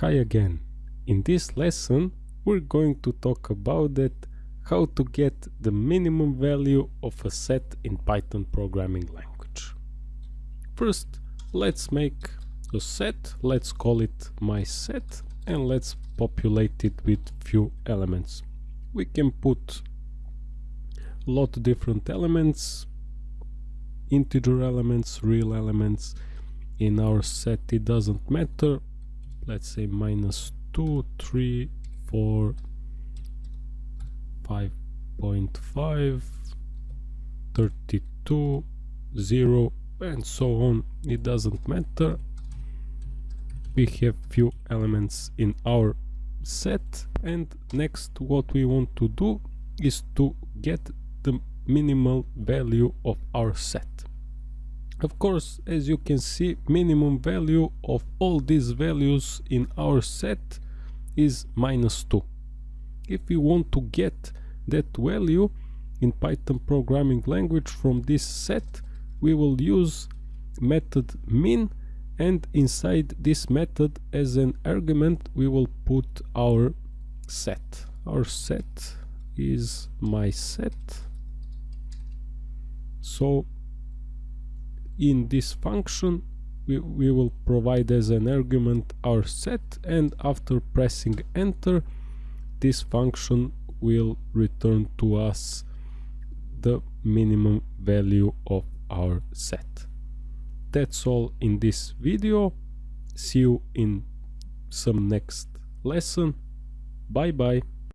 Hi again. In this lesson we're going to talk about that how to get the minimum value of a set in Python programming language. First let's make a set, let's call it my set and let's populate it with few elements. We can put a lot of different elements, integer elements, real elements. In our set it doesn't matter, let's say minus 2 3 4 5.5 32 0 and so on. It doesn't matter. We have few elements in our set and next what we want to do is to get the minimal value of our set of course, as you can see, minimum value of all these values in our set is minus 2. If we want to get that value in Python programming language from this set, we will use method min and inside this method as an argument we will put our set. Our set is my set. So in this function we, we will provide as an argument our set and after pressing enter this function will return to us the minimum value of our set. That's all in this video. See you in some next lesson. Bye bye.